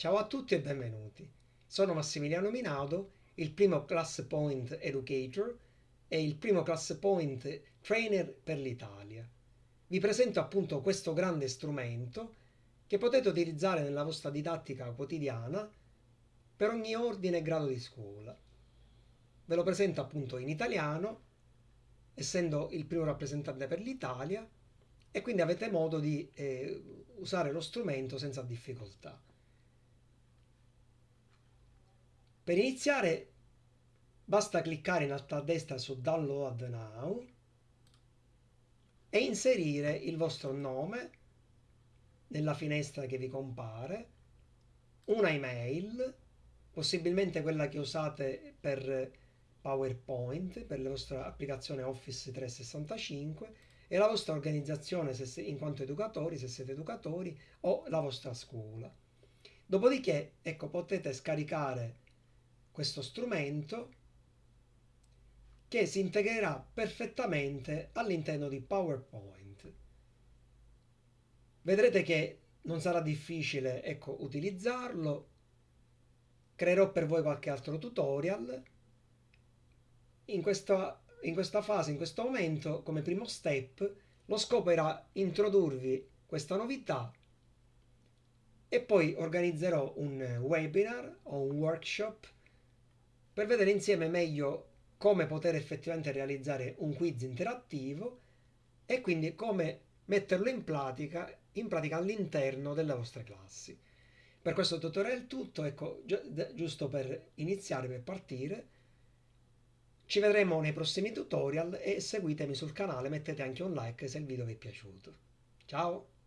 Ciao a tutti e benvenuti. Sono Massimiliano Minaudo, il primo Class Point Educator e il primo Class Point Trainer per l'Italia. Vi presento appunto questo grande strumento che potete utilizzare nella vostra didattica quotidiana per ogni ordine e grado di scuola. Ve lo presento appunto in italiano, essendo il primo rappresentante per l'Italia, e quindi avete modo di eh, usare lo strumento senza difficoltà. Per iniziare basta cliccare in alto a destra su Download Now e inserire il vostro nome nella finestra che vi compare, una email, possibilmente quella che usate per PowerPoint, per la vostra applicazione Office 365 e la vostra organizzazione se, in quanto educatori, se siete educatori, o la vostra scuola. Dopodiché, ecco, potete scaricare questo strumento che si integrerà perfettamente all'interno di PowerPoint. Vedrete che non sarà difficile ecco, utilizzarlo. Creerò per voi qualche altro tutorial. In questa, in questa fase, in questo momento, come primo step, lo scopo era introdurvi questa novità e poi organizzerò un webinar o un workshop per vedere insieme meglio come poter effettivamente realizzare un quiz interattivo e quindi come metterlo in pratica, in pratica all'interno delle vostre classi. Per questo tutorial è tutto, ecco, giusto per iniziare, per partire. Ci vedremo nei prossimi tutorial e seguitemi sul canale, mettete anche un like se il video vi è piaciuto. Ciao!